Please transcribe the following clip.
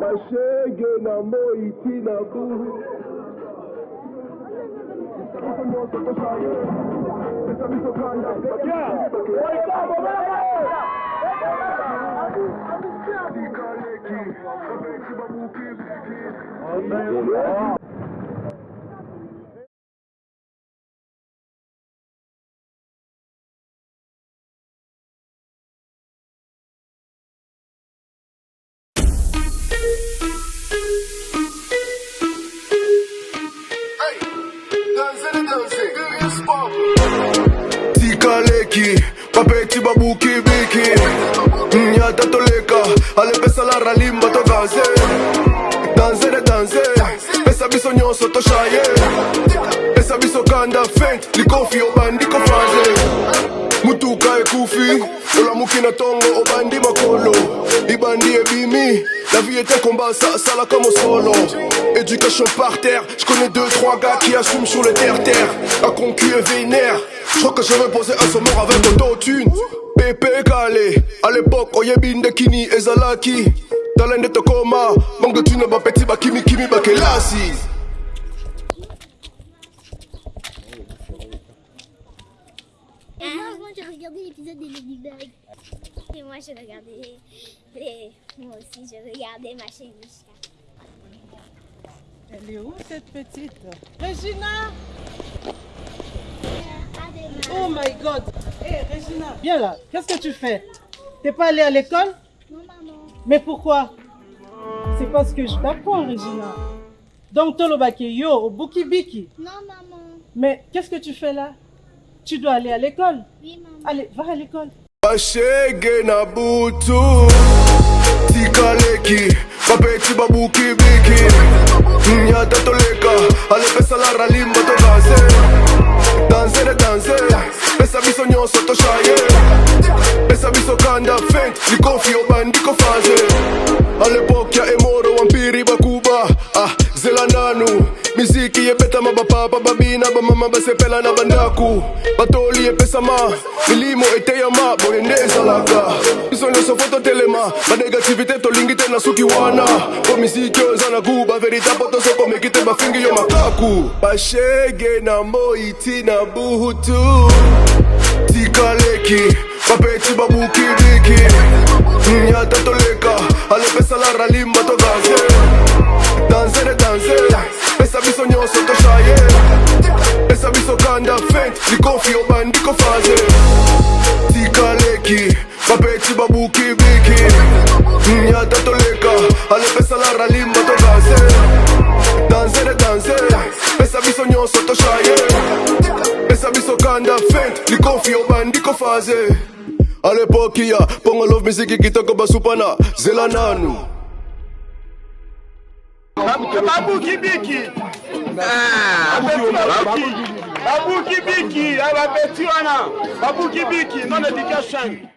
bashege na moiti na buhu tikaleki bapeti babukibiki nyata mm, toleka alepesa la ralimba tokanse danse de danse. Pesa biso nyonso toshaye pesa biso kanda fent likofi obandi kofrange mutuka ekufi olamuki na tongo obandi makolo. Libandi ebimi la vie était combat ça salaka mosolo éducation par terre je connais deux trois gars qui assument sur le terre terre un concu est vénère je crois que je vais poser un sommet avec autotune Pepe Kale à l'époque oyebinde kini ezalaki talende tokoma bapeti bakelasi Et moi, avant, j'ai regardé l'épisode des Ladybug. Et moi, j'ai regardé les... Moi aussi, j'ai regardé ma. Elle est où cette petite? Regina! Oh my god! Hé Regina Viens là, qu'est-ce que tu fais? T'es pas allée à l'école? Non, maman. Mais pourquoi? C'est parce que je t'apprends Regina. Donc Tolobake yo, au Biki. Non, maman. Mais qu'est-ce que tu fais là? Tu dois aller à l'école. Oui, maman. Allez, va à l'école. bashege na butu tikaleki bapeti babukibiki nyata toleka alepesa la ralimba tokanse danse de danse pesa biso nyonso toshaye pesa biso kanda fent likofi yebetama bapapa babina bamama basepela na bandako batoli epesama milimo eteyama boye nde ezalaka biso nyonso fo totelema banegativité tolingi te na suki wana. Po miziki oyo eza na gu baverita po tosokomeki te bafingi yo makaku. Bashege na moiti na buhutu. Tikaleki bapeti babukibiki nyata toleka alepesa la ralimba tokanse danse de danse pesa biso nyonso toshaye pesa da faint sikofi obandikofaze tikaleki babeti babuki biki. Mm, Nyata toleka alepesala ralimba togaze danse de danse pesa biso nyonso toshaye pesa biso kanda faint likofi obandikofaze alepoki ya mpongo love misiki kitoko basupana zela nanu. Babuki biki. Ah, babuki. Biki abapeti wana. Babuki biki non education